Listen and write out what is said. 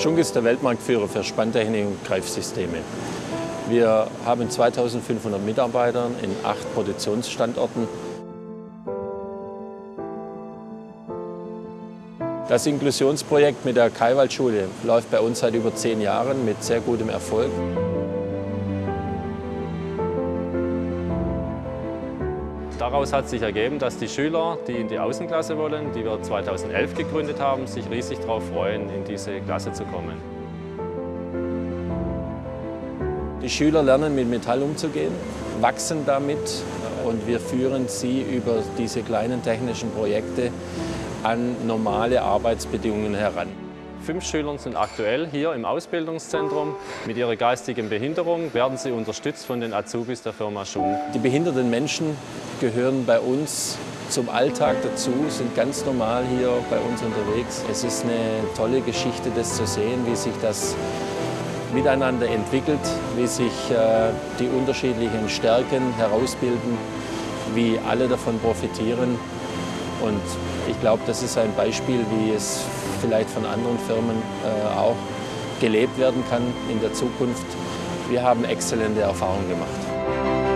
Schunk ist der Weltmarktführer für Spanntechnik und Greifsysteme. Wir haben 2500 Mitarbeiter in acht Produktionsstandorten. Das Inklusionsprojekt mit der Kaiwaldschule läuft bei uns seit über zehn Jahren mit sehr gutem Erfolg. Daraus hat sich ergeben, dass die Schüler, die in die Außenklasse wollen, die wir 2011 gegründet haben, sich riesig darauf freuen, in diese Klasse zu kommen. Die Schüler lernen mit Metall umzugehen, wachsen damit und wir führen sie über diese kleinen technischen Projekte an normale Arbeitsbedingungen heran. Fünf Schüler sind aktuell hier im Ausbildungszentrum. Mit ihrer geistigen Behinderung werden sie unterstützt von den Azubis der Firma Schunk. Die behinderten Menschen gehören bei uns zum Alltag dazu, sind ganz normal hier bei uns unterwegs. Es ist eine tolle Geschichte, das zu sehen, wie sich das miteinander entwickelt, wie sich äh, die unterschiedlichen Stärken herausbilden, wie alle davon profitieren. Und ich glaube, das ist ein Beispiel, wie es vielleicht von anderen Firmen äh, auch gelebt werden kann in der Zukunft. Wir haben exzellente Erfahrungen gemacht.